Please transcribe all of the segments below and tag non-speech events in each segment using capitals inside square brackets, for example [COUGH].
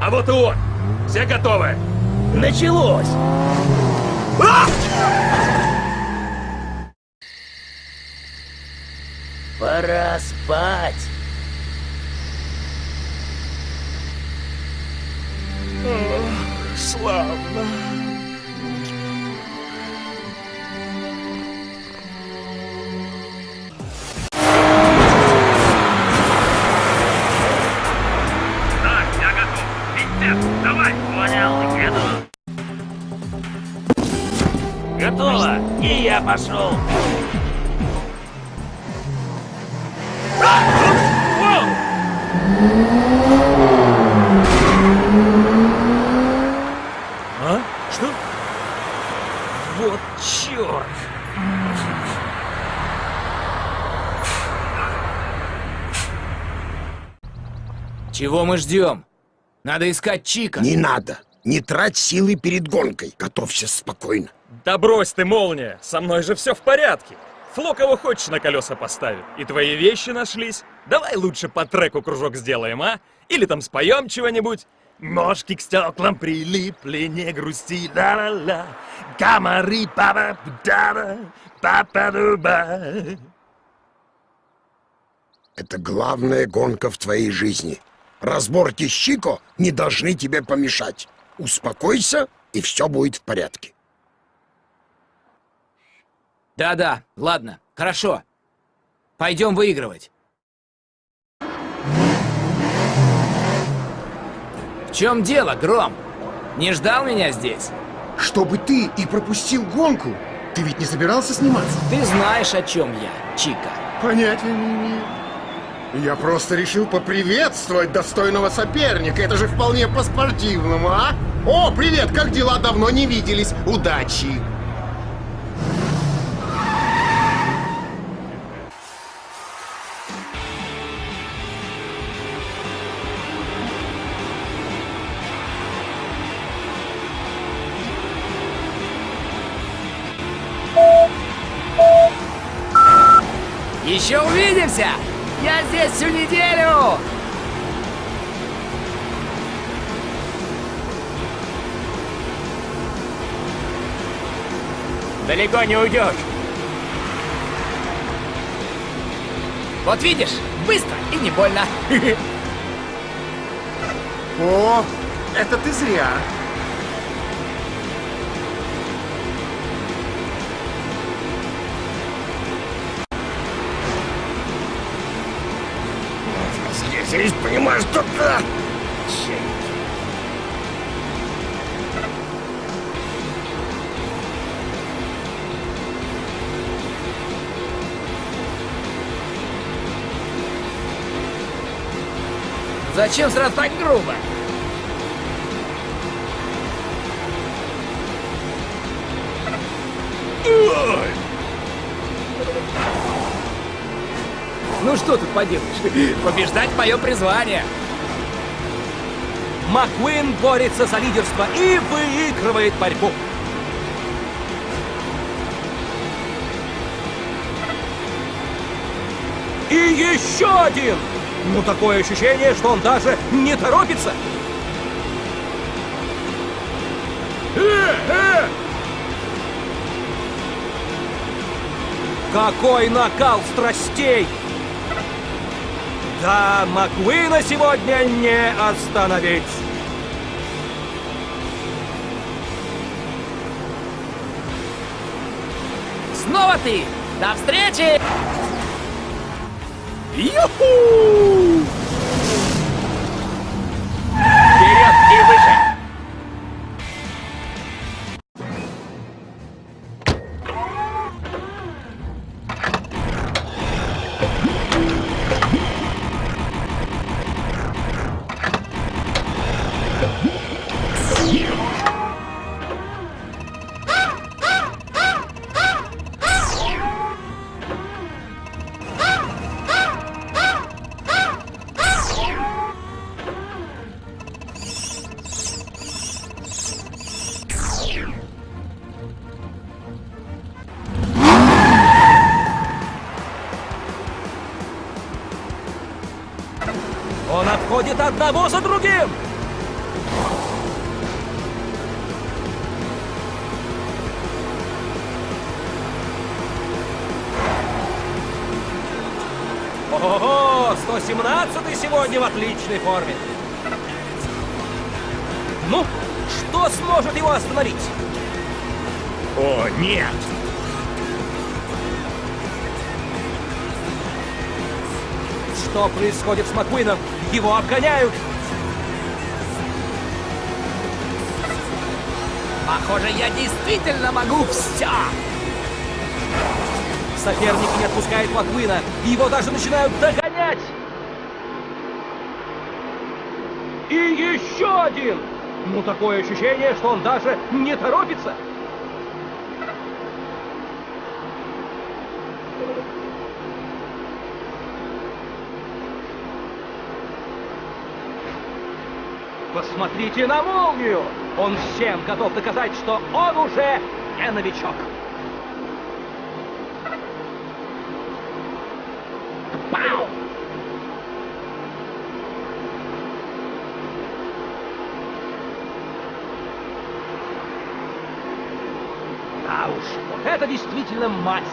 А вот и он! Все готовы? Началось! Пора спать. Славно. Пошел! А? Что? Вот черт! Чего мы ждем? Надо искать Чика. Не надо. Не трать силы перед гонкой. Готовься спокойно. Да брось ты, молния! Со мной же все в порядке. Фло кого хочешь на колеса поставит. И твои вещи нашлись. Давай лучше по треку кружок сделаем, а? Или там споем чего-нибудь. Ножки к стеклам прилипли, не грусти, ла-ла-ла. Комары, папа, да папа дуба Это главная гонка в твоей жизни. Разборки с Чико не должны тебе помешать. Успокойся, и все будет в порядке. Да-да, ладно, хорошо. Пойдем выигрывать. В чем дело, Гром? Не ждал меня здесь? Чтобы ты и пропустил гонку. Ты ведь не собирался сниматься? Ты знаешь, о чем я, Чика. Понятия не имею. Я просто решил поприветствовать достойного соперника. Это же вполне по-спортивному, а? О, привет, как дела? Давно не виделись. Удачи! Еще увидимся! Я здесь всю неделю! Далеко не уйдешь. Вот видишь, быстро и не больно. [LAUGHS] О, это ты зря. Здесь, понимаешь, да. Зачем сразу так грубо? Ну что тут поделаешь? Побеждать мое призвание. Маккуин борется за лидерство и выигрывает борьбу. И еще один! Ну, такое ощущение, что он даже не торопится. Какой накал страстей! Да, Маккуина сегодня не остановить! Снова ты! До встречи! Юху! Проходят одного за другим! Ого, 117 сегодня в отличной форме. Ну, что сможет его остановить? О, нет! Что происходит с Маккуином? Его обгоняют! Похоже, я действительно могу все! Соперник не отпускает Маккуина, его даже начинают догонять! И еще один! Ну, такое ощущение, что он даже не торопится! Посмотрите на молнию! Он всем готов доказать, что он уже не новичок. Пау! А уж, это действительно мастер.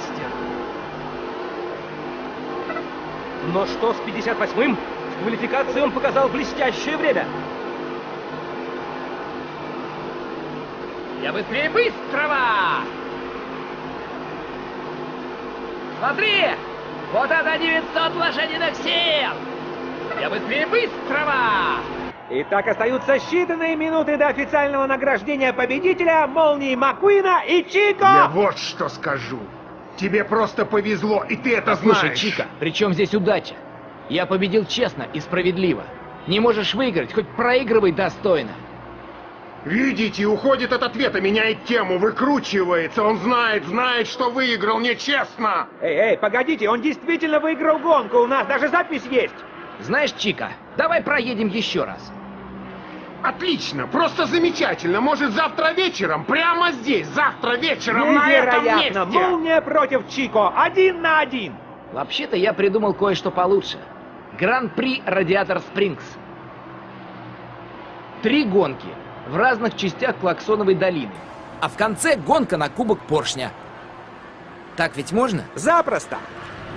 Но что с 58-м? В квалификации он показал блестящее время. Я быстрее быстрого! Смотри! Вот это 900 лошадиных сил! Я быстрее быстрого! Итак, остаются считанные минуты до официального награждения победителя Молнии Маккуина и Чико! Я вот что скажу. Тебе просто повезло, и ты это Слушай, знаешь. Чика, при чем здесь удача? Я победил честно и справедливо. Не можешь выиграть, хоть проигрывай достойно. Видите, уходит от ответа, меняет тему, выкручивается. Он знает, знает, что выиграл нечестно. Эй, эй, погодите, он действительно выиграл гонку, у нас даже запись есть! Знаешь, Чика, давай проедем еще раз. Отлично, просто замечательно. Может, завтра вечером, прямо здесь, завтра вечером на этом Невероятно! месте. Молния против Чико! Один на один! Вообще-то я придумал кое-что получше. Гран-при Радиатор Спрингс. Три гонки в разных частях Клаксоновой долины. А в конце гонка на кубок поршня. Так ведь можно? Запросто!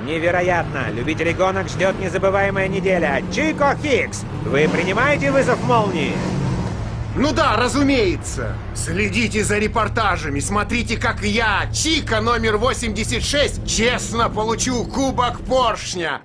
Невероятно! Любителей гонок ждет незабываемая неделя. Чико Хикс, вы принимаете вызов молнии? Ну да, разумеется. Следите за репортажами, смотрите, как я, Чика номер 86, честно получу кубок поршня.